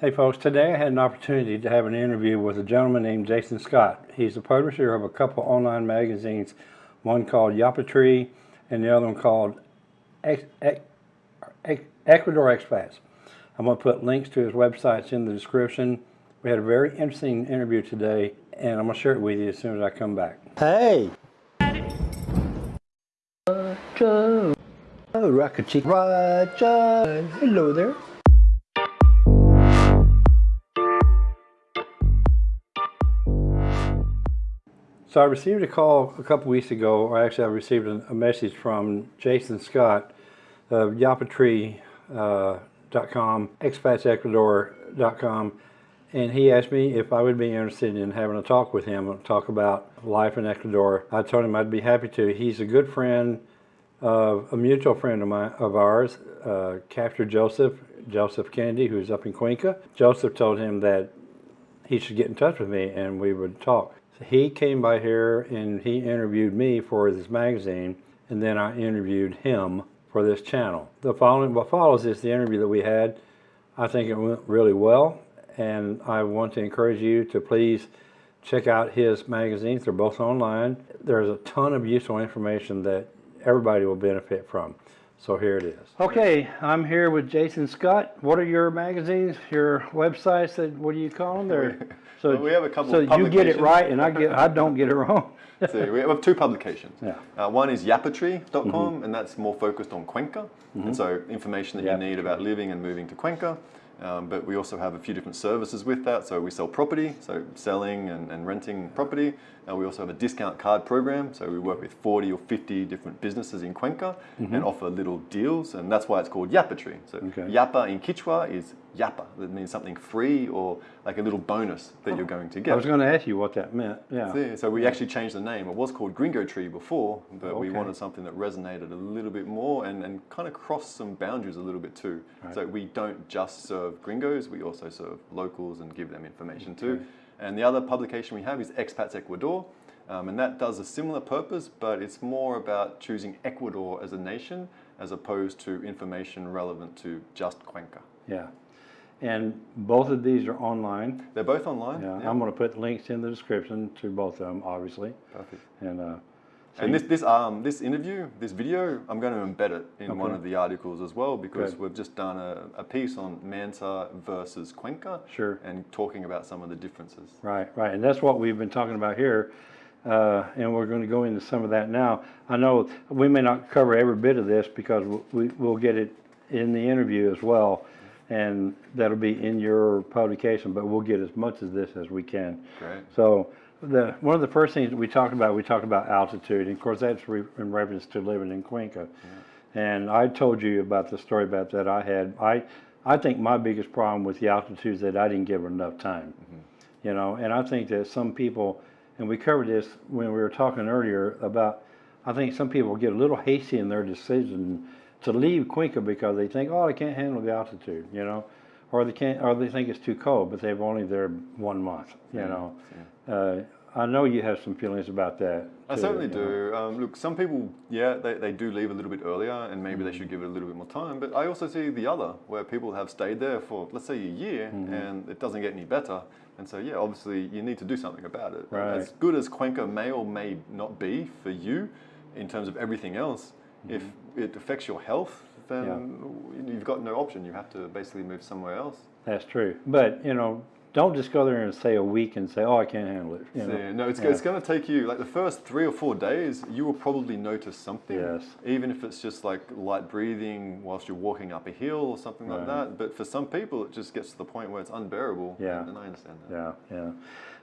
Hey folks, today I had an opportunity to have an interview with a gentleman named Jason Scott. He's the publisher of a couple online magazines, one called YapaTree and the other one called Ex Ex Ex Ecuador Expats. I'm going to put links to his websites in the description. We had a very interesting interview today and I'm going to share it with you as soon as I come back. Hey! Roger! Oh, Rocket Chick Roger! Hello there. So I received a call a couple weeks ago, or actually I received a, message from Jason Scott of yapatree.com, uh, expatsecuador.com, and he asked me if I would be interested in having a talk with him, and talk about life in Ecuador. I told him I'd be happy to. He's a good friend of a mutual friend of of ours, uh, Joseph, Joseph Kennedy, who's up in Cuenca. Joseph told him that he should get in touch with me and we would talk he came by here and he interviewed me for this magazine and then I interviewed him for this channel. The following, what follows is the interview that we had. I think it went really well and I want to encourage you to please check out his magazines. They're both online. There's a ton of useful information that everybody will benefit from. So here it is. Okay, I'm here with Jason Scott. What are your magazines, your websites? That what do you call them? They're, so well, we have a couple. So you get it right, and I get I don't get it wrong. so we have two publications. Yeah. Uh, one is yapatree.com, mm -hmm. and that's more focused on Cuenca, mm -hmm. and so information that you need about living and moving to Cuenca. Um, but we also have a few different services with that. So we sell property, so selling and, and renting property. Uh, we also have a discount card program. So we work with 40 or 50 different businesses in Cuenca mm -hmm. and offer little deals. And that's why it's called Yapa Tree. So okay. Yapa in Quechua is Yapa. That means something free or like a little bonus that oh. you're going to get. I was going to ask you what that meant. Yeah. So, so we actually changed the name. It was called Gringo Tree before, but okay. we wanted something that resonated a little bit more and, and kind of crossed some boundaries a little bit too. Right. So we don't just serve gringos, we also serve locals and give them information okay. too. And the other publication we have is Expats Ecuador. Um, and that does a similar purpose, but it's more about choosing Ecuador as a nation as opposed to information relevant to just Cuenca. Yeah. And both of these are online. They're both online. Yeah. yeah. I'm going to put links in the description to both of them, obviously. Perfect. And uh, so and this this um this interview, this video, I'm going to embed it in okay. one of the articles as well because Good. we've just done a, a piece on Manta versus Cuenca. Sure. And talking about some of the differences. Right, right, and that's what we've been talking about here. Uh, and we're going to go into some of that now. I know we may not cover every bit of this because we, we'll get it in the interview as well, and that'll be in your publication, but we'll get as much of this as we can. Great. So the one of the first things we talked about, we talked about altitude, and of course that's re in reference to living in Cuenca. Yeah. And I told you about the story about that I had. I I think my biggest problem with the altitude is that I didn't give it enough time. Mm -hmm. You know, and I think that some people, and we covered this when we were talking earlier about, I think some people get a little hasty in their decision to leave Cuenca because they think, oh, I can't handle the altitude, you know or they can't, or they think it's too cold, but they've only there one month. You know, yeah. Uh, I know you have some feelings about that. I certainly do. Um, look, some people, yeah, they, they do leave a little bit earlier, and maybe mm. they should give it a little bit more time. But I also see the other, where people have stayed there for, let's say, a year, mm and it doesn't get any better. And so, yeah, obviously, you need to do something about it. Right. As good as Cuenca may or may not be for you, in terms of everything else, mm if it affects your health, then yeah. you've got no option. You have to basically move somewhere else. That's true. But, you know, don't just go there and stay a week and say, oh, I can't handle it. You know? no, it's, yeah. it's going to take you, like the first three or four days, you will probably notice something. Yes. Even if it's just like light breathing whilst you're walking up a hill or something right. like that. But for some people, it just gets to the point where it's unbearable. Yeah. And I understand that. Yeah, yeah.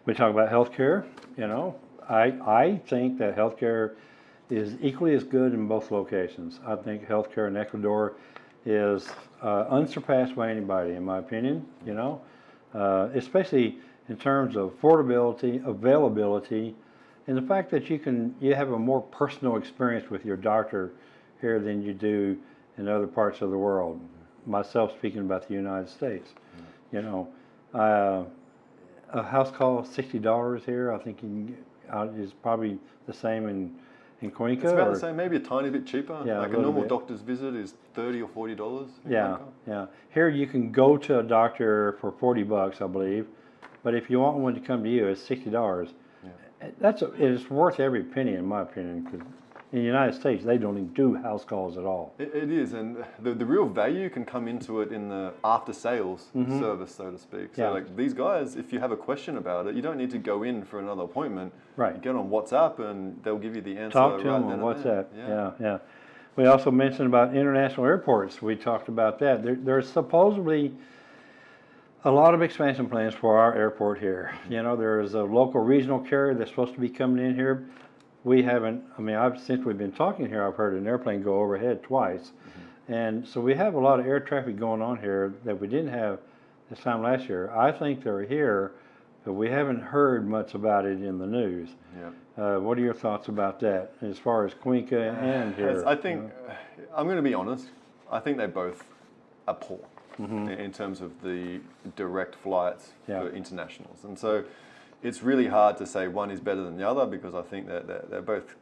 We talk about healthcare, you know. I, I think that healthcare is equally as good in both locations. I think healthcare in Ecuador is uh, unsurpassed by anybody, in my opinion, you know, uh, especially in terms of affordability, availability, and the fact that you can, you have a more personal experience with your doctor here than you do in other parts of the world. Myself speaking about the United States, you know, uh, a house call $60 here, I think you can get, uh, is probably the same in in Cuenca? It's about or? the same, maybe a tiny bit cheaper. Yeah, like a, a normal bit. doctor's visit is 30 or $40 Yeah, Cuenca. Yeah. Here you can go to a doctor for 40 bucks, I believe, but if you want one to come to you, it's $60. Eh, that's a, it's worth every penny, in my opinion, because in the United States they don't even do house calls at all. It, it is, and the, the real value can come into it in the after sales mm-hmm. service, so to speak. So. Yeah. like these guys, if you have a question about it, you don't need to go in for another appointment. Right. You get on WhatsApp, and they'll give you the answer. Talk to right them on and what's that? Yeah, yeah. We also mentioned about international airports. We talked about that. There, there's supposedly a lot of expansion plans for our airport here. You know, there is a local regional carrier that's supposed to be coming in here. We haven't, I mean, I've, since we've been talking here, I've heard an airplane go overhead twice. Mm-hmm. And so we have a lot of air traffic going on here that we didn't have this time last year. I think they're here, but we haven't heard much about it in the news. Yeah. Uh, what are your thoughts about that as far as Cuenca and here? I think I'm going to be honest. I think they both are poor Mm-hmm. in- in terms of the direct flights Yeah. for internationals, and so it's really hard to say one is better than the other because I think that they're, they're both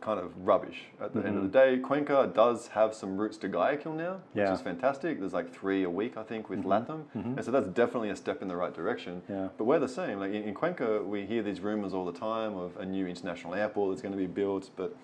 kind of rubbish. At the end of the day, Cuenca does have some routes to Guayaquil now, which Mm-hmm. Yeah. Mm-hmm. is fantastic. There's like three a week, I think, with LATAM, and so that's definitely a step in the right direction. Yeah. But we're the same. Like in, in Cuenca, we hear these rumors all the time of a new international airport that's going to be built, but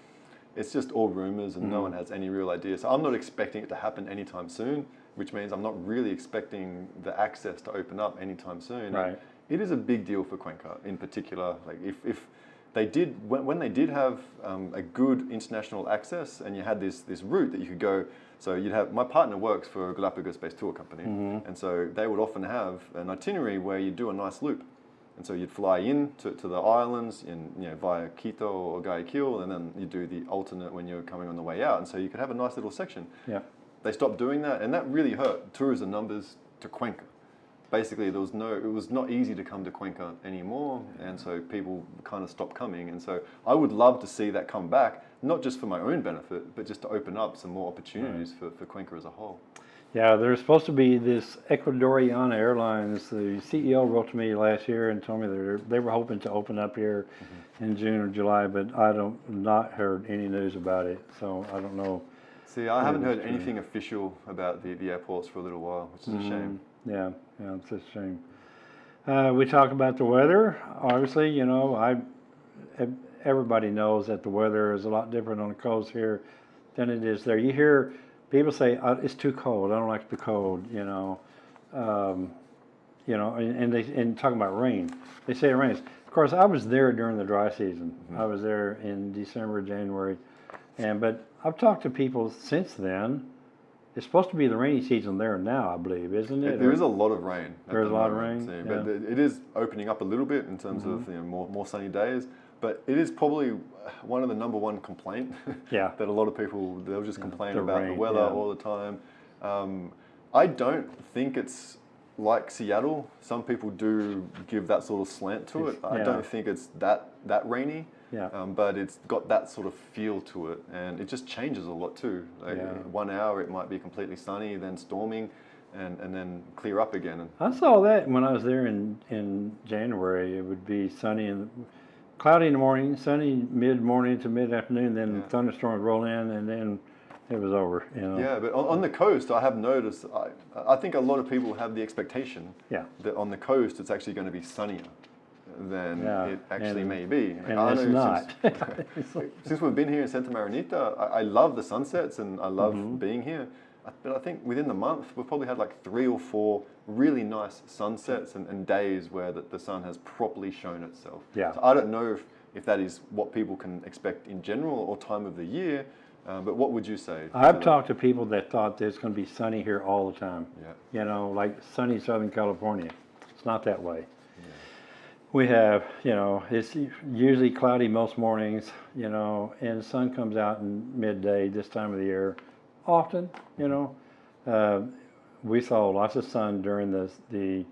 it's just all rumors and Mm-hmm. no one has any real idea. So I'm not expecting it to happen anytime soon, which means I'm not really expecting the access to open up anytime soon. And Right. It is a big deal for Cuenca in particular. Like if, if they did, when, when they did have um, a good international access and you had this, this route that you could go, so you'd have, my partner works for a Galapagos-based tour company. Mm-hmm. And so they would often have an itinerary where you do a nice loop. And so you'd fly in to, to the islands in, you know, via Quito or Guayaquil, and then you do the alternate when you're coming on the way out. And so you could have a nice little section. Yeah, They stopped doing that, and that really hurt tourism numbers to Cuenca. Basically, there was no, it was not easy to come to Cuenca anymore, and so people kind of stopped coming. And so I would love to see that come back, not just for my own benefit, but just to open up some more opportunities for, for Cuenca as a whole. yeah. There's supposed to be this Ecuatoriana Airlines. The CEO wrote to me last year and told me that they were hoping to open up here Mm-hmm. in June or July, but I don't not heard any news about it. So I don't know. See, I haven't heard anything official about the, the airports for a little while, which is a shame. Yeah, yeah, it's a shame. Uh, we talk about the weather. Obviously, you know, I everybody knows that the weather is a lot different on the coast here than it is there. You hear people say uh, it's too cold. I don't like the cold. You know, um, you know, and, and they and talking about rain. They say it rains. Of course, I was there during the dry season. I was there in December, January, and but I've talked to people since then. It's supposed to be the rainy season there now, I believe, isn't it? There is a lot of rain. There's the a lot of rain, so- But yeah. Mm-hmm. it- is opening up a little bit in terms of you know, more, more sunny days. But it is probably one of the number one complaint Yeah. that a lot of people, they'll just complain the about the weather yeah. all the time. Um, I don't think it's like Seattle. Some people do give that sort of slant to it. I don't think it's that, that rainy. Yeah. Um, but it's got that sort of feel to it, and it just changes a lot too. Like Yeah. One hour it might be completely sunny, then storming, and, and then clear up again. I saw that when I was there in, in January. It would be sunny and cloudy in the morning, sunny mid morning to mid afternoon, then Yeah. thunderstorms roll in, and then it was over. You know. yeah, but on, on the coast, I have noticed. I, I think a lot of people have the expectation Yeah. that on the coast it's actually going to be sunnier than Yeah, it actually and- may be. And I it's know not. Since, since we've been here in Santa Marianita, I, I love the sunsets and I love Mm-hmm. being here. But I think within the month, we've probably had like three or four really nice sunsets and, and days where the, the sun has properly shown itself. Yeah. So I don't know if, if that is what people can expect in general or time of the year, uh, but what would you say? I've that? talked to people that thought that it's going to be sunny here all the time. Yeah. You know, like sunny Southern California. It's not that way. We have, you know, it's usually cloudy most mornings, you know, and the sun comes out in midday this time of the year often, you know. Uh, we saw lots of sun during the, the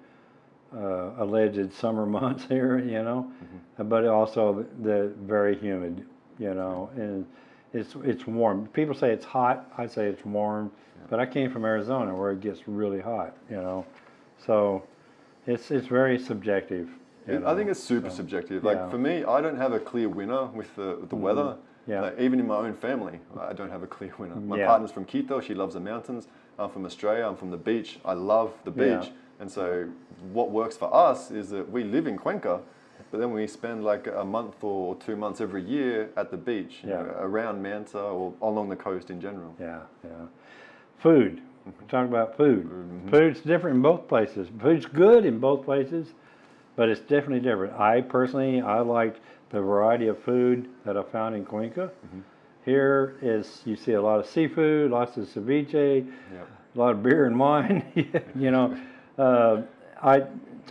uh, alleged summer months here, you know, but also the, the very humid, you know, and it's it's warm. People say it's hot. I say it's warm, but I came from Arizona where it gets really hot, you know, so it's it's very subjective. It- I think it's super so, subjective. Like yeah. for me, I don't have a clear winner with the, with the mm-hmm. weather. Yeah. Like, even in my own family, I don't have a clear winner. Mm, my Yeah. partner's from Quito. She loves the mountains. I'm from Australia. I'm from the beach. I love the beach. Yeah. And so, what works for us is that we live in Cuenca, but then we spend like a month or two months every year at the beach, Yeah. know, around Manta or along the coast in general. Yeah, yeah. Food. Mm-hmm. We're talking about food. Mm-hmm. Food's different in both places. Food's good in both places, but it's definitely different. I personally, I liked the variety of food that I found in Cuenca. Here is, you see a lot of seafood, lots of ceviche, Yeah. a lot of beer and wine. you know, uh, I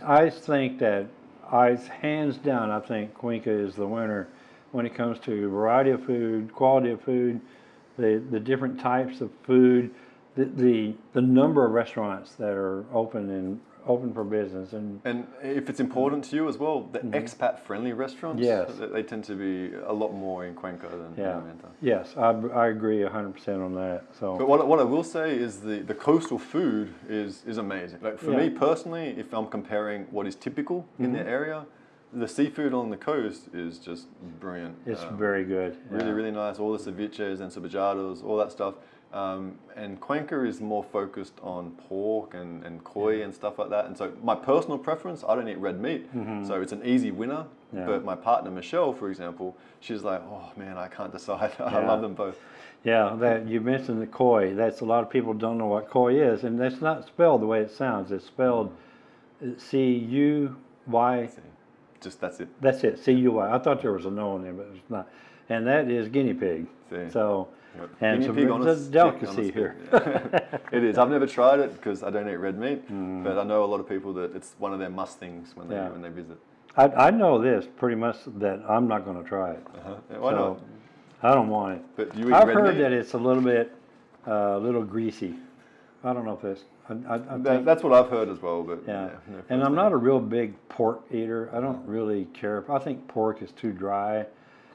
I think that I hands down I think Cuenca is the winner when it comes to variety of food, quality of food, the the different types of food, the the, the number of restaurants that are open and open for business and And if it's important to you as well, the expat-friendly restaurants, Mm-hmm. Yes. they, tend to be a lot more in Cuenca than yeah. in Manta. Yes, I, I agree 100% on that. So But what, what I will say is the, the coastal food is, is amazing. Like for Yeah. me personally, if I'm comparing what is typical in Mm-hmm. the area, the seafood on the coast is just brilliant. it's Um, very good. really, yeah. really nice. All the ceviches and cevichados, all that stuff. Um, and Cuenca is more focused on pork and, and cuy and stuff like that. And so my personal preference, I don't eat red meat. So it's an easy winner. Yeah. But my partner, Michelle, for example, she's like, oh man, I can't decide. I love them both. Yeah, that you mentioned the cuy. That's a lot of people don't know what cuy is, and that's not spelled the way it sounds. It's spelled C U Y. Just that's it. That's it, C U Y. I thought there was a no in there, but it's not. And that is guinea pig. See. So, Yep. and Guinea pig on it's a a delicacy here. yeah. it is. I've never tried it because I don't eat red meat, Mm. but I know a lot of people that it's one of their must things when they Yeah. when they visit. I, I know this pretty much that I'm not going to try it. Uh-huh. Yeah, why So, not? I don't want it. But do you eat I've heard meat? that it's a little bit, uh, a little greasy. I don't know if it's. I, I, I That- that's what I've heard as well. But yeah. no and I'm not a real big pork eater. I don't really care. I think pork is too dry.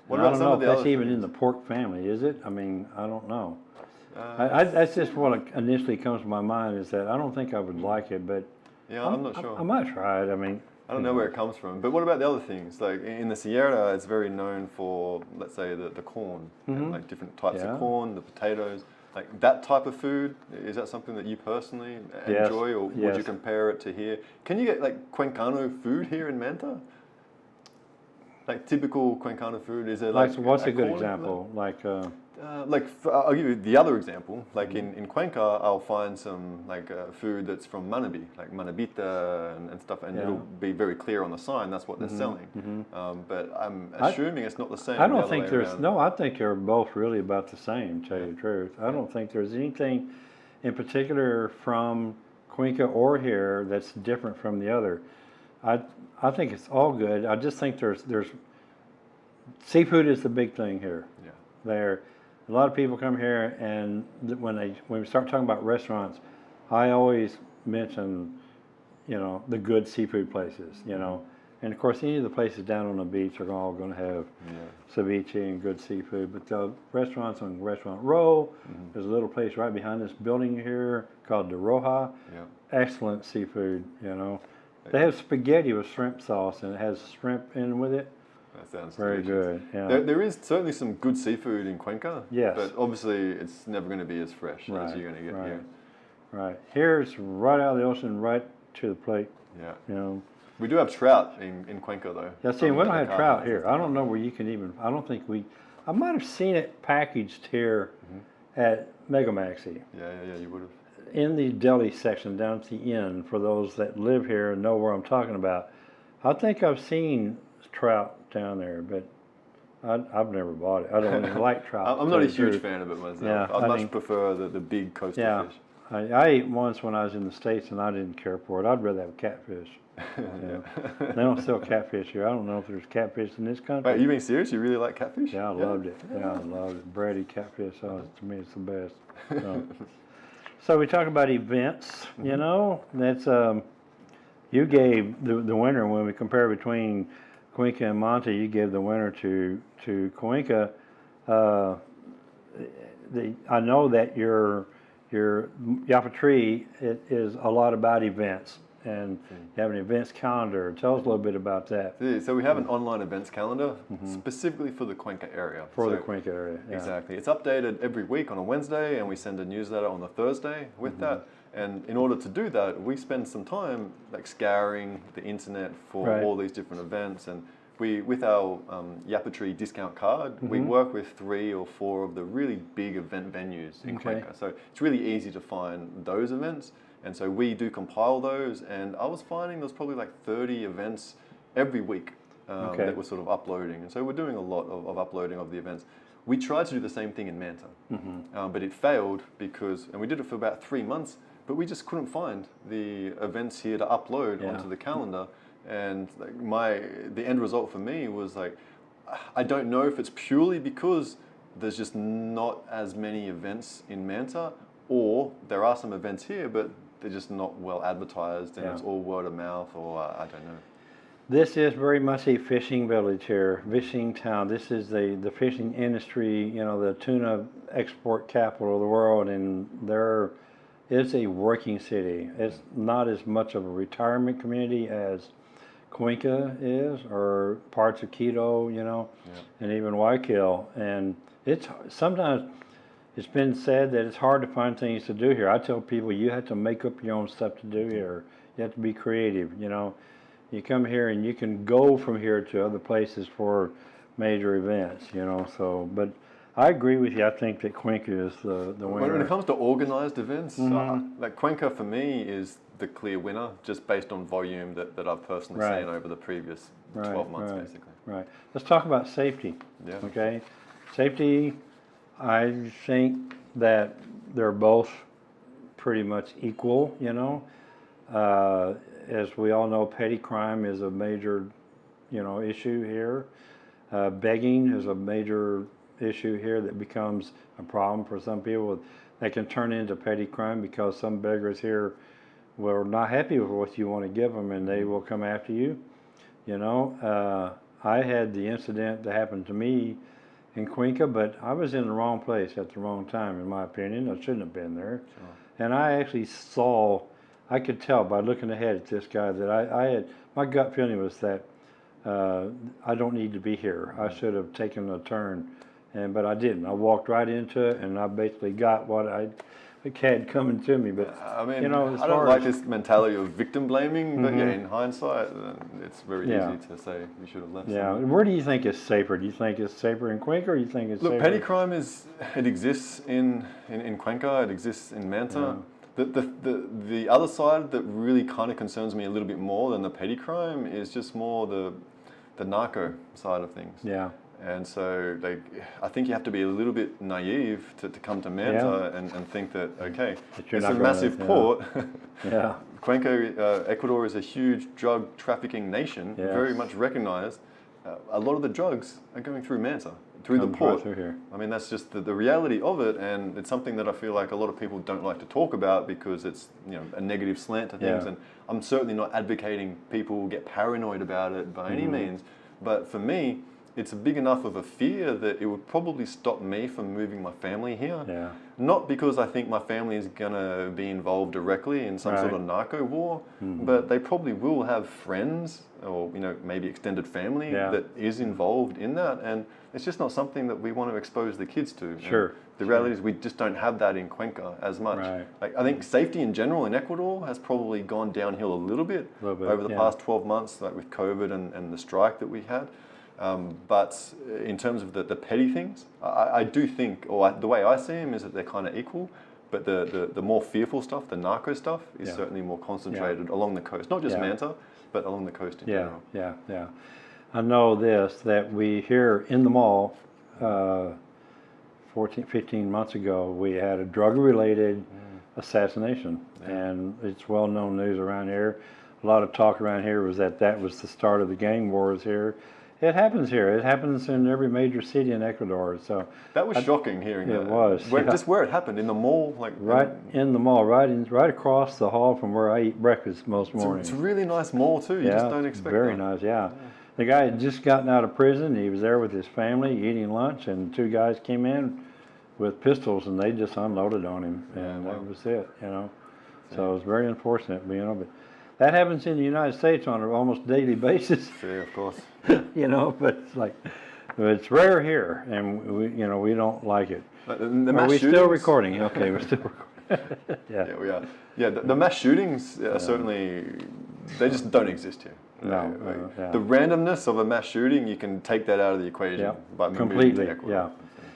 What And I about don't some know of if the that's even in the pork family, is it? I mean, I don't know. Uh, I, I, that's just what initially comes to my mind is that I don't think I would like it, but yeah, I'm not sure. I, might try it. I mean, I don't know where it comes from. But what about the other things? Like in the Sierra, it's very known for, let's say, the, the corn, and like different types. Yeah. of corn, the potatoes. Like that type of food, is that something that you personally Yes, enjoy, or would you compare it to here? Can you get like Cuencano food here in Manta? Like typical Cuencano food, is there like, like what's a good example? Like, uh, Uh, like f- I'll give you the other example. Like Mm-hmm. in, in Cuenca, I'll find some like uh, food that's from Manabi, like manabita and, and stuff, and Yeah. it'll be very clear on the sign that's what they're selling. Um, but I'm I- assuming it's not the same. I don't other think there's around. no. I think they're both really about the same. To tell you the truth, I don't think there's anything in particular from Cuenca or here that's different from the other. I I think it's all good. I just think there's there's seafood is the big thing here. Yeah. There, a lot of people come here, and when they when we start talking about restaurants, I always mention, you know, the good seafood places. You know, and of course, any of the places down on the beach are all going to have Yeah. ceviche and good seafood. But the restaurants on Restaurant Row, Mm-hmm. there's a little place right behind this building here called De Roja. Yeah. Excellent seafood. You know, they have spaghetti with shrimp sauce, and it has shrimp in with it. That sounds Very delicious. good. Yeah. There, there is certainly some good seafood in Cuenca. Yes. But obviously, it's never going to be as fresh as you're going to get here. right. here. it's right out of the ocean, right to the plate. Yeah. You know. We do have trout in, in Cuenca though. Yeah, see, we don't have trout here. I don't know where you can even. I don't think we. I might have seen it packaged here Mm-hmm. at Mega Maxi Yeah, yeah, yeah. You would have. In the deli section down at the end. For those that live here and know where I'm talking about, I think I've seen trout down there, but I, I've never bought it. I don't like trout. I'm not a tell you the huge fan of it myself. Yeah, I I much mean- prefer the, the big coastal Yeah. fish. I, I ate once when I was in the States and I didn't care for it. I'd rather have catfish. Yeah. they don't sell catfish here. I don't know if there's catfish in this country. Wait, you being serious? You really like catfish? Yeah, I loved it. Yeah, I loved it. Bready catfish sauce to me it's the best. So, so we talk about events. You know, that's um, you gave the the winner when we compare between Cuenca and Manta. You gave the winner to to Cuenca. Uh, the, I know that your your Yapa Tree it is a lot about events. And you have an events calendar. Tell us a little bit about that Yeah, So we have an online events calendar specifically for the Cuenca area. Mm-hmm. for the So- Cuenca area. Yeah. Exactly. It's updated every week on a Wednesday, and we send a newsletter on the Thursday with Mm-hmm. that. And in order to do that, we spend some time like scouring the internet for Right. all these different events. And we, with our um, YapaTree discount card, we Mm-hmm. work with three or four of the really big event venues in Okay. Cuenca. So it's really easy to find those events. And so we do compile those. And I was finding there's probably like 30 events every week um, Okay. that we're sort of uploading. And so we're doing a lot of, of uploading of the events. We tried to do the same thing in Manta, Mm-hmm. um, but it failed because, and we did it for about three months, but we just couldn't find the events here to upload Yeah. onto the calendar. And like my, the end result for me was like, I don't know if it's purely because there's just not as many events in Manta, or there are some events here, but they're just not well advertised, and Yeah. it's all word of mouth, or uh, I don't know. This is very much a fishing village here, fishing town. This is the, the fishing industry, you know, the tuna export capital of the world, and there is a working city. It's not as much of a retirement community as Cuenca is, or parts of Quito, you know, and even Guayaquil. And it's sometimes it's been said that it's hard to find things to do here. I tell people you have to make up your own stuff to do here. You have to be creative, you know. You come here and you can go from here to other places for major events, you know. So, but I agree with you. I think that Cuenca is the the winner. when it comes to organized events, uh, Mm-hmm. like Cuenca for me is the clear winner, just based on volume that, that I've personally Right. seen over the previous Right, 12 months, right. basically. Right. Let's talk about safety. Yeah. Okay. Safety, I think that they're both pretty much equal, you know. Uh, as we all know, petty crime is a major, you know, issue here. Uh, begging is a major issue here that becomes a problem for some people. They can turn into petty crime because some beggars here were not happy with what you want to give them and they will come after you. You know, uh, I had the incident that happened to me in Cuenca, but I was in the wrong place at the wrong time, in my opinion. I shouldn't have been there. And I actually saw, I could tell by looking ahead at this guy that I, I had, my gut feeling was that uh, I don't need to be here. I should have taken a turn, and but I didn't. I walked right into it, and I basically got what I had coming to me. But I mean, you know, I don't like Mm-hmm. this mentality of victim blaming, but yeah, in hindsight, it's very Yeah. easy to say you should have left. yeah, where do you think it's safer? Do you think it's safer in Cuenca, or you think it's Look, safer? petty crime is it exists in, in, in Cuenca, it exists in Manta. The, the, the, the other side that really kind of concerns me a little bit more than the petty crime is just more the, the narco side of things. Yeah, And so, like, I think you have to be a little bit naive to, to come to Manta and, and think that, okay, That it's a massive yeah. port. yeah, Cuenca, uh, Ecuador is a huge drug trafficking nation, Yes. very much recognized. Uh, a lot of the drugs are going through Manta, through Comes the port. through here. I mean, that's just the, the reality of it, and it's something that I feel like a lot of people don't like to talk about because it's you know a negative slant to things. Yeah. And I'm certainly not advocating people get paranoid about it by any Mm-hmm. means, but for me, it's a big enough of a fear that it would probably stop me from moving my family here. yeah, Not because I think my family is going to be involved directly in some sort of narco war, Mm-hmm. but they probably will have friends or you know maybe extended family Yeah. that is involved in that, and it's just not something that we want to expose the kids to. And Sure, The reality is we just don't have that in Cuenca as much. Right. Like I think safety in general in Ecuador has probably gone downhill a little bit, Little bit, over the yeah. past 12 months, like with COVID and, and the strike that we had. Um, but in terms of the, the petty things, I, I do think, or I, the way I see them is that they're kind of equal. But the, the, the more fearful stuff, the narco stuff, is Yeah. certainly more concentrated along the coast. Not just Yeah. Manta, but along the coast in yeah, general. yeah, yeah. I know this that we here in the mall, uh, 14, 15 months ago, we had a drug-related assassination, and it's well-known news around here. A lot of talk around here was that that was the start of the gang wars here. It happens here. It happens in every major city in Ecuador. So That was I, shocking hearing It that. was, Where, yeah. Just where it happened, in the mall, like right in the mall, right in, right across the hall from where I eat breakfast most It's a, mornings. it's a really nice mall too. You yeah, just don't expect very that. nice. Yeah. the guy had just gotten out of prison. He was there with his family eating lunch, and two guys came in with pistols, and they just unloaded on him, and wow. that was it. You know, so it was very unfortunate. You know, but that happens in the United States on an almost daily basis, Yeah, of course. you know, but it's like, it's rare here and we, you know, we don't like it. Like, the, the Are we still recording? Okay, we're still recording. Yeah, Yeah, we are. Yeah, the, the mass shootings are certainly they just don't exist here. No, Uh, yeah. The randomness of a mass shooting, you can take that out of the equation yeah, by moving completely, yeah.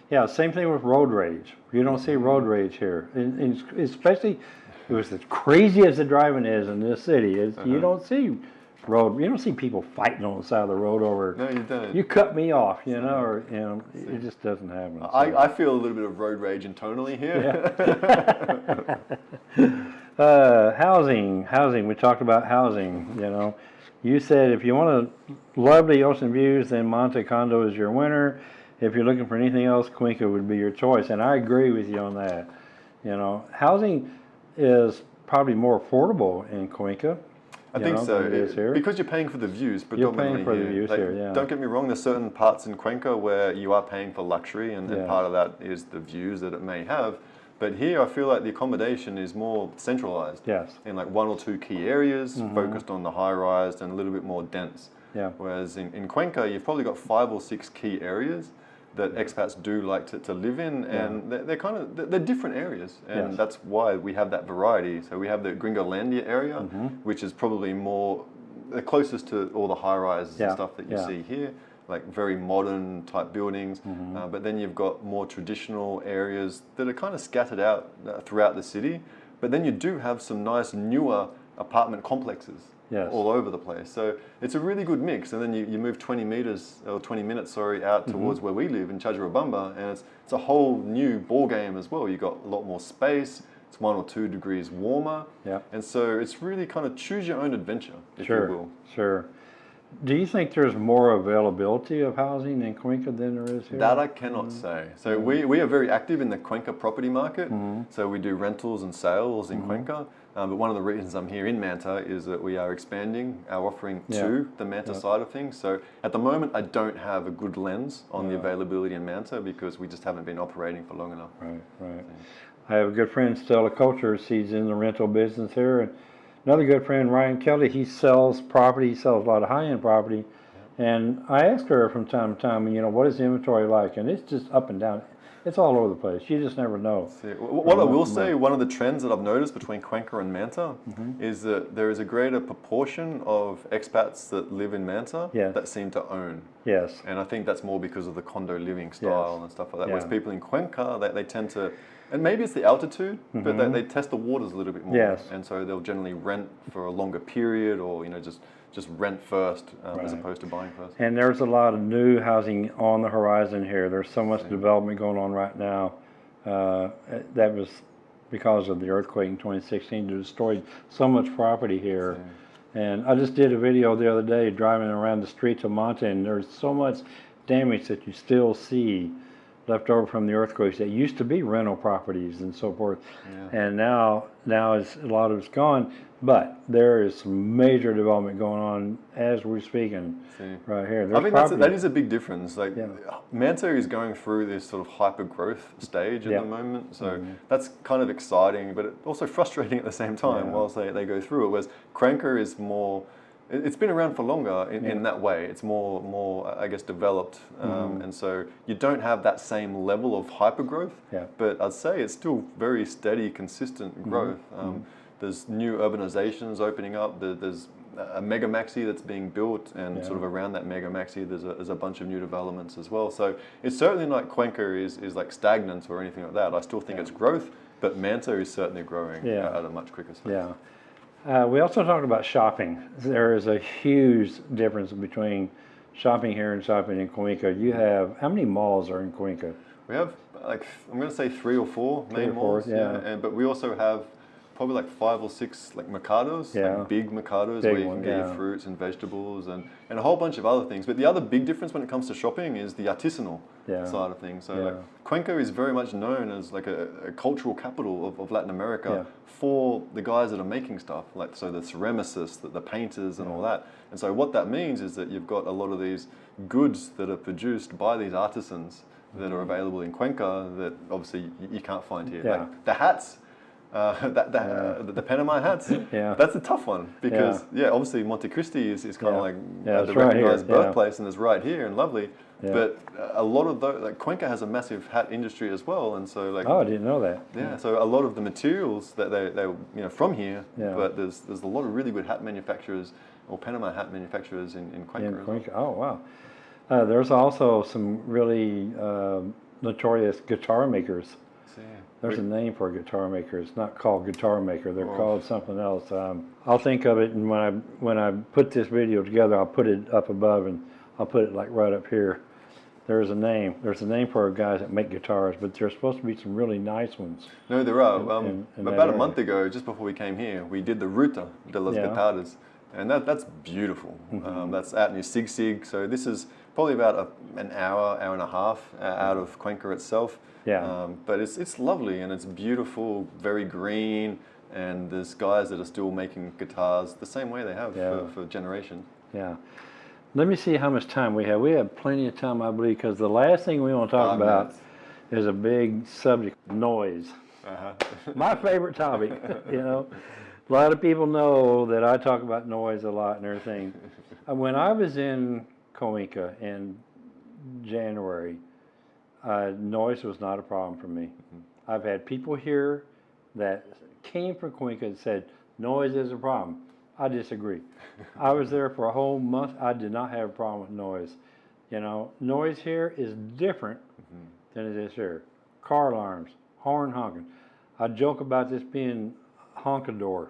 Yeah, same thing with road rage. You don't see road rage here, in, in, especially, it was as crazy as the driving is in this city, is Uh-huh. you don't see road, you don't see people fighting on the side of the road over, No, you don't. you cut me off, you know, or, you know, it just doesn't happen. so. I, I feel a little bit of road rage internally here. Uh, housing, housing. We talked about housing. You know, you said if you want a lovely ocean views, then Manta Condo is your winner. If you're looking for anything else, Cuenca would be your choice, and I agree with you on that. You know, housing is probably more affordable in Cuenca. I think know, so. it here. because you're paying for the views You're paying for the views Like, here, yeah. Don't get me wrong, there's certain parts in Cuenca where you are paying for luxury and, and part of that is the views that it may have. But here I feel like the accommodation is more centralized. Yes. In like one or two key areas, mm-hmm. focused on the high rise and a little bit more dense. Yeah. Whereas in, in Cuenca, you've probably got five or six key areas that expats do like to, to live in, and they're, they're kind of they're, they're different areas, and Yes. that's why we have that variety. So we have the Gringolandia area, Mm-hmm. which is probably more the closest to all the high rises Yeah, and stuff that you yeah. see here, like very modern type buildings. Mm-hmm. Uh, but then you've got more traditional areas that are kind of scattered out uh, throughout the city. But then you do have some nice newer apartment complexes Yes. all over the place. So it's a really good mix. And then you, you move 20 meters or 20 minutes, sorry, out Mm-hmm. towards where we live in Challuabamba, and it's it's a whole new ball game as well. You got a lot more space. It's one or two degrees warmer. Yeah. And so it's really kind of choose your own adventure, if Sure. you will. Sure. Do you think there's more availability of housing in Cuenca than there is here? That I cannot say. So we, we are very active in the Cuenca property market. Mm-hmm. So we do rentals and sales in Cuenca. Um, but one of the reasons I'm here in Manta is that we are expanding our offering Yeah. to the Manta side of things. So at the moment, I don't have a good lens on the availability in Manta because we just haven't been operating for long enough. Right, right. I have a good friend, Stella Coulter. He's in the rental business here. And another good friend, Ryan Kelly, he sells property. He sells a lot of high-end property. And I ask her from time to time, you know, what is the inventory like? And it's just up and down. It's all over the place. You just never know. See, What I will say, one of the trends that I've noticed between Cuenca and Manta Mm-hmm. is that there is a greater proportion of expats that live in Manta Yeah. that seem to own. Yes. And I think that's more because of the condo living style Yes. and stuff like that. Whereas people in Cuenca, they, they tend to, and maybe it's the altitude, but they, they test the waters a little bit more. Mm-hmm. Yes. And so they'll generally rent for a longer period or, you know, just, just rent first um, as opposed to buying first. And there's a lot of new housing on the horizon here. There's so much development going on right now. Uh, that was because of the earthquake in 2016. It destroyed so much property here. And I just did a video the other day driving around the streets of Manta, and there's so much damage that you still see left over from the earthquakes that used to be rental properties and so forth. And now, now it's, a lot of it's gone. But there is some major development going on as we're speaking See. right here. I There's think that's a, that is a big difference. Like Yeah. Manta is going through this sort of hyper growth stage at Yeah. the moment, so mm-hmm. that's kind of exciting, but also frustrating at the same time Yeah. whilst they, they go through it. Whereas Cuenca is more, it's been around for longer in, in that way. It's more more I guess developed, um, and so you don't have that same level of hyper growth. Yeah. But I'd say it's still very steady, consistent growth. Um, There's new urbanizations opening up. There, there's a mega maxi that's being built, and sort of around that mega maxi, there's a, there's a bunch of new developments as well. So it's certainly not Cuenca is, is like stagnant or anything like that. I still think it's growth, but Manta is certainly growing Yeah. at a much quicker speed. Yeah. Uh, we also talked about shopping. There is a huge difference between shopping here and shopping in Cuenca. You have, how many malls are in Cuenca? We have like I'm going to say three or four Three main or four, malls, yeah. and but we also have probably like five or six like mercados, Yeah. like big mercados Big where you can get yeah. your fruits and vegetables and, and a whole bunch of other things. But the other big difference when it comes to shopping is the artisanal Yeah. side of things. So like Cuenca is very much known as like a, a cultural capital of, of Latin America for the guys that are making stuff, like so the ceramicists, the, the painters, and all that. And so what that means is that you've got a lot of these goods that are produced by these artisans that are mm-hmm. available in Cuenca that obviously you, you can't find here. Yeah. Like the hats. Uh, that, that, uh, the, the Panama hats, Yeah. that's a tough one because, yeah, obviously Monte Cristi is, is kind Yeah. of like Yeah, uh, the right here, recognized yeah. birthplace and it's right here and lovely. Yeah. But uh, a lot of those, like Cuenca has a massive hat industry as well. And so like, Oh, I didn't know that. yeah, so a lot of the materials that they, they you know, from here, Yeah. but there's, there's a lot of really good hat manufacturers or Panama hat manufacturers in, in Cuenca In as well. Cuenca. Oh, wow. Uh, there's also some really um notorious guitar makers. There's a name for a guitar maker. It's not called guitar maker. They're Oh. called something else. Um, I'll think of it, and when I when I put this video together, I'll put it up above, and I'll put it like right up here. There's a name. There's a name for guys that make guitars, but there's supposed to be some really nice ones. No, there are. in- um, in- in about a area. month ago, just before we came here, we did the Ruta de las Yeah. Guitarras, and that, that's beautiful. Mm-hmm. Um, that's out near Sigsig, so this is probably about a, an hour, hour and a half uh, out of Cuenca itself. Yeah. Um, but it's, it's lovely and it's beautiful, very green, and there's guys that are still making guitars the same way they have Yeah. for, for generations. Yeah. Let me see how much time we have. We have plenty of time, I believe, because the last thing we want to talk Five about minutes. is a big subject: noise. Uh-huh. my favorite topic. You know, a lot of people know that I talk about noise a lot and everything. Uh, When I was in Cuenca in January, uh, noise was not a problem for me. I've had people here that came from Cuenca and said noise is a problem. I disagree. I was there for a whole month. I did not have a problem with noise. You know, noise here is different than it is here. Car alarms, horn honking. I joke about this being honkador,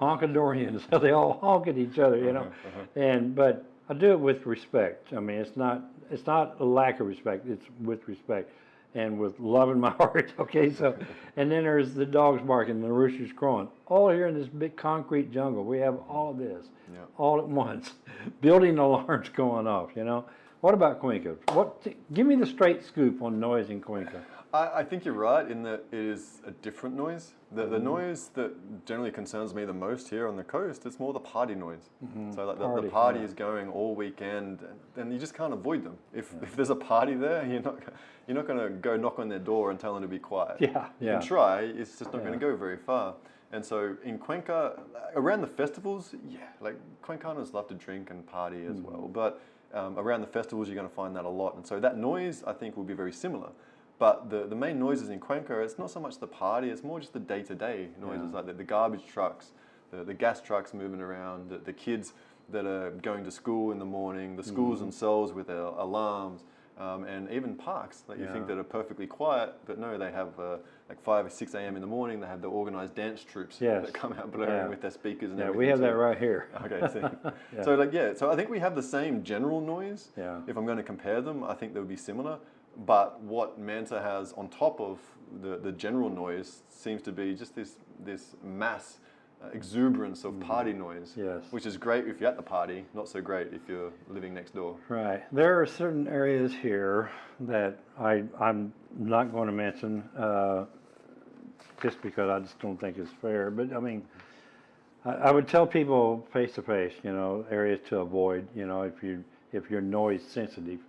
honkadorians. they all honk at each other, you know. Uh-huh, uh-huh. And but I do it with respect. I mean, it's not it's not a lack of respect. It's with respect and with love in my heart. Okay, so and then there's the dogs barking, the roosters crowing. All here in this big concrete jungle, we have all of this Yeah. all at once. Building alarms going off. You know. What about Cuenca? What? give me the straight scoop on noise in Cuenca. I, I think you're right in that it is a different noise. The, Mm-hmm. the noise that generally concerns me the most here on the coast, is more the party noise. So like the, Party, the party yeah. is going all weekend, and, and you just can't avoid them. If, if there's a party there, you're not you're not going to go knock on their door and tell them to be quiet. Yeah, You yeah. can try, it's just not going to go very far. And so in Cuenca, around the festivals, yeah, like Cuencanos love to drink and party as Mm. well. But um, around the festivals, you're going to find that a lot. And so that noise, I think, will be very similar. But the, the main noises in Cuenca, it's not so much the party, it's more just the day to day noises, like the, the garbage trucks, the, the gas trucks moving around, the, the kids that are going to school in the morning, the schools Mm-hmm. themselves with their alarms. Um, and even parks that you think that are perfectly quiet, but no, they have uh, like 5 or 6 a.m. in the morning, they have the organized dance troops Yes. that come out blaring Yeah. with their speakers and Yeah, everything. we have that right here. Okay, see. Yeah. So like yeah, so I think we have the same general noise. Yeah. If I'm going to compare them, I think they would be similar. But what Manta has on top of the, the general noise seems to be just this this mass uh, exuberance of party noise. Yes. Which is great if you're at the party, not so great if you're living next door. Right. There are certain areas here that I, I'm not going to mention uh, just because I just don't think it's fair. But I mean, I, I would tell people face to face, you know, areas to avoid, you know, if you if you're noise sensitive,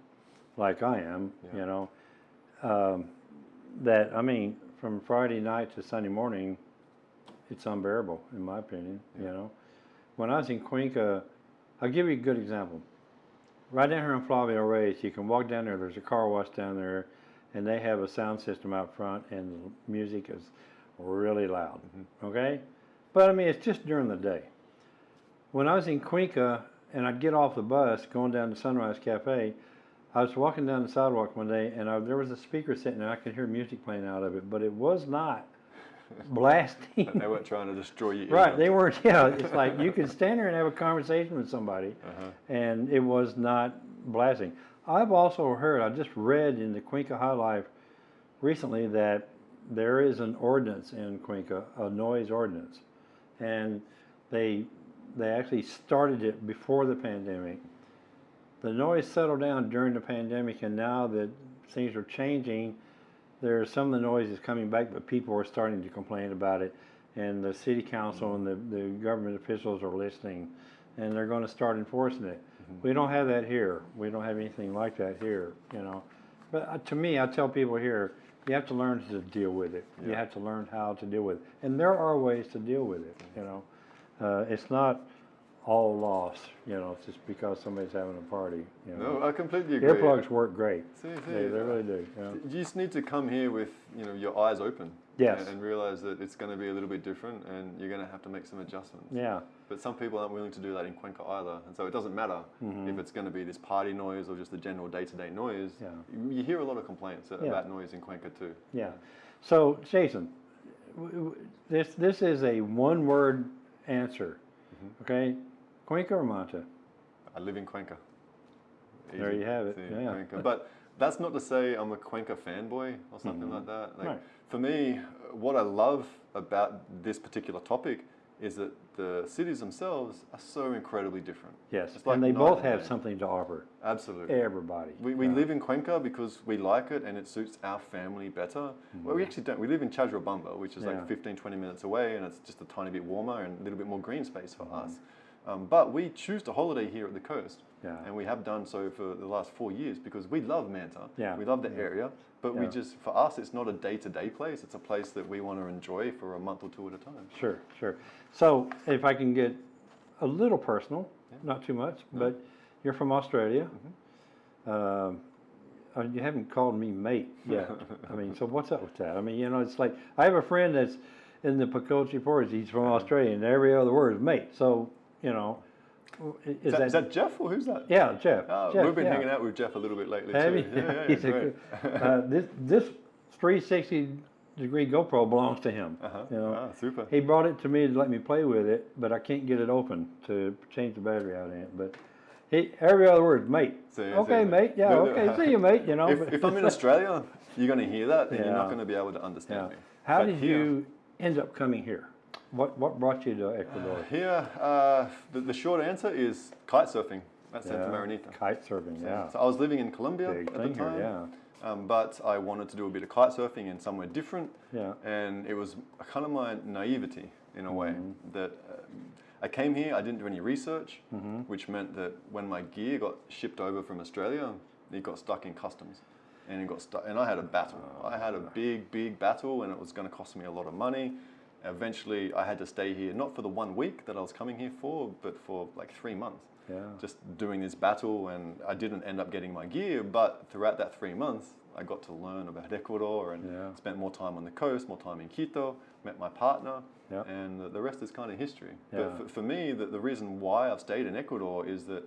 like I am, Yeah. you know, um, that I mean, from Friday night to Sunday morning, it's unbearable in my opinion. You know, when I was in Cuenca, I'll give you a good example. Right down here on Flavio Reyes, you can walk down there. There's a car wash down there, and they have a sound system out front, and the music is really loud. Okay, but I mean it's just during the day. When I was in Cuenca and I'd get off the bus going down to Sunrise Cafe, I was walking down the sidewalk one day, and I, there was a speaker sitting there. I could hear music playing out of it, but it was not blasting. They weren't trying to destroy you. Right, they weren't. Yeah, it's like you could stand there and have a conversation with somebody, Uh-huh. and it was not blasting. I've also heard. I just read in the Cuenca High Life recently that there is an ordinance in Cuenca, a noise ordinance, and they they actually started it before the pandemic. The noise settled down during the pandemic, and now that things are changing, there's some of the noise is coming back, but people are starting to complain about it. And the city council and the, the government officials are listening, and they're going to start enforcing it. We don't have that here. We don't have anything like that here, you know. But uh, to me, I tell people here, you have to learn to deal with it. You have to learn how to deal with it. And there are ways to deal with it, you know. Uh, it's not all lost, you know, just because somebody's having a party, you know. No, I completely agree. Earplugs work great. See, see, They, they really do, yeah. You just need to come here with you know your eyes open. Yes. And, and realize that it's going to be a little bit different, and you're going to have to make some adjustments. Yeah, But some people aren't willing to do that in Cuenca either, and so it doesn't matter if it's going to be this party noise or just the general day-to-day noise. Yeah. You, you hear a lot of complaints Yeah. about noise in Cuenca too. yeah. So, Jason, this, this is a one-word answer, Mm-hmm. okay? Cuenca or Manta? I live in Cuenca. There you have it, See, yeah. Cuenca. But that's not to say I'm a Cuenca fanboy or something like that. Like, Mm-hmm. Right. For me, what I love about this particular topic is that the cities themselves are so incredibly different. Yes, like and they both have something to offer, Absolutely. everybody. We, we Yeah. live in Cuenca because we like it and it suits our family better. Well, we actually don't. We live in Challuabamba, which is. Yeah. like 15, 20 minutes away, and it's just a tiny bit warmer and a little bit more green space for Mm-hmm. us. Um, but we choose to holiday here at the coast. Yeah. And we have done so for the last four years because we love Manta. Yeah. We love the area, but we just, for us, it's not a day to day place. It's a place that we want to enjoy for a month or two at a time. Sure, sure. So if I can get a little personal, not too much, but you're from Australia. Mm-hmm. Um, you haven't called me mate yet. I mean, so what's up with that? I mean, you know, it's like I have a friend that's in the Pacoche Forest. He's from Uh-huh. Australia, and every other word is mate. So you know, is, Is that, is that Jeff or who's that? yeah, Jeff? Oh, Jeff, we've been yeah. hanging out with Jeff a little bit lately Have too. Yeah, yeah, He's great. uh, this this 360 degree GoPro belongs to him. Uh-huh. You know, Ah, super. he brought it to me to let me play with it, but I can't get it open to change the battery out in it. But he, every other word, mate. Okay, mate. Yeah, no, no. okay. See you, mate. You know. if, if I'm in Australia, you're going to hear that, and you're not going to be able to yeah. understand me. How But did here- you end up coming here? What What brought you to Ecuador? Here, uh, the, the short answer is kite surfing at Santa Marianita. Kite surfing. Yeah. So I was living in Colombia Big at the here, time, yeah. um, but I wanted to do a bit of kite surfing in somewhere different, Yeah. and it was kind of my naivety in a way Mm-hmm. that um, I came here, I didn't do any research, Mm-hmm. which meant that when my gear got shipped over from Australia, it got stuck in customs. And it got stuck, and I had a battle. I had a big, big battle, and it was going to cost me a lot of money. Eventually, I had to stay here, not for the one week that I was coming here for, but for like three months Yeah. just doing this battle and I didn't end up getting my gear but throughout that three months I got to learn about Ecuador and Yeah. spent more time on the coast more time in Quito met my partner Yeah. and the- the rest is kind of history Yeah. but for, for me the, the reason why I've stayed in Ecuador is that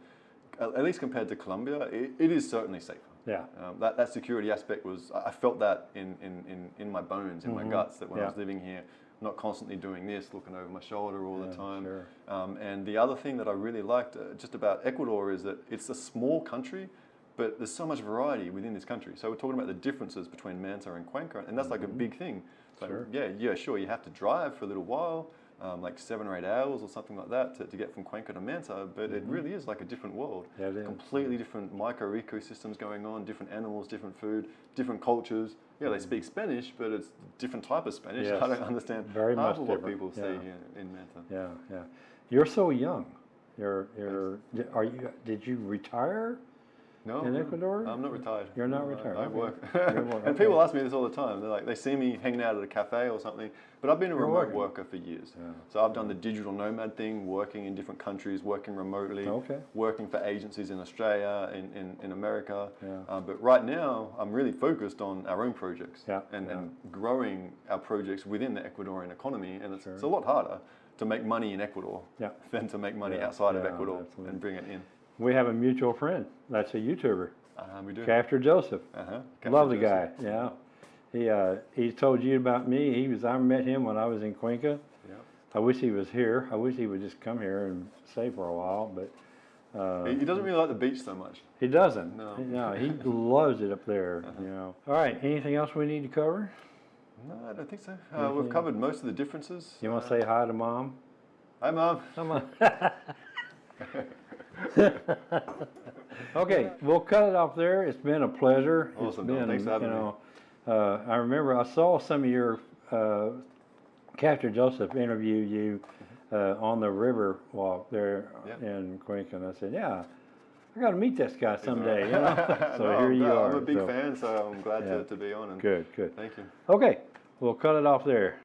at least compared to Colombia it, it is certainly safer Yeah. um, that, that security aspect was, I felt that in, in, in, in my bones, in my guts, that when I Mm-hmm. Was living here, not constantly doing this, looking over my shoulder all the time. sure. Um, and the other thing that I really liked uh, just about Ecuador is that it's a small country, but there's so much variety within this country. So we're talking about the differences between Manta and Cuenca, and that's like a big thing. So Mm-hmm. Sure. yeah, yeah, sure, you have to drive for a little while, um, like seven or eight hours or something like that to, to get from Cuenca to Manta, but it really is like a different world. Mm-hmm. Yeah, it is. Completely different micro ecosystems going on, different animals, different food, different cultures. Yeah, they speak Spanish, but it's different type of Spanish. Mm-hmm. Yes. I don't understand Very much of what different, people say yeah. here in Manta. Yeah. Yeah. You're so young. You're You're. Are you? Did you retire? No, In Ecuador? I'm not retired. You're not No, I- retired, I, okay. work. Work, and people ask me this all the time. They're like, they see me hanging out at a cafe or something. But I've been a You're remote working. worker for years. Yeah. So I've done the digital nomad thing, working in different countries, working remotely, Okay. working for agencies in Australia, in, in, in America. Yeah. Uh, but right now, I'm really focused on our own projects Yeah, and, and growing our projects within the Ecuadorian economy. And it's, Sure. it's a lot harder to make money in Ecuador Yeah. than to make money outside of Ecuador absolutely. and bring it in. We have a mutual friend. That's a YouTuber, Uh, we do. Captain Joseph. Uh-huh. Lovely Captain guy. Yeah. He uh, he told you about me. He was. I met him when I was in Cuenca. Yeah. I wish he was here. I wish he would just come here and stay for a while, but uh, He, doesn't really like the beach so much. he doesn't. No. no, he loves it up there. You know. All right. Anything else we need to cover? No, I don't think so. Uh, we've covered most of the differences. You want to say hi to mom? Hi, Mom. Come on. okay, we'll cut it off there. It's been a pleasure. It's Awesome, Don. been, Thanks for having you me. know, Uh, I remember I saw some of your uh, Captain Joseph interview you uh, on the river walk there Yeah. in and I said, "Yeah, I got to meet this guy someday. You know? so No, here you glad- are. I'm a big so- fan, so I'm glad Yeah. to, to be on. And Good, good. Thank you. Okay, we'll cut it off there.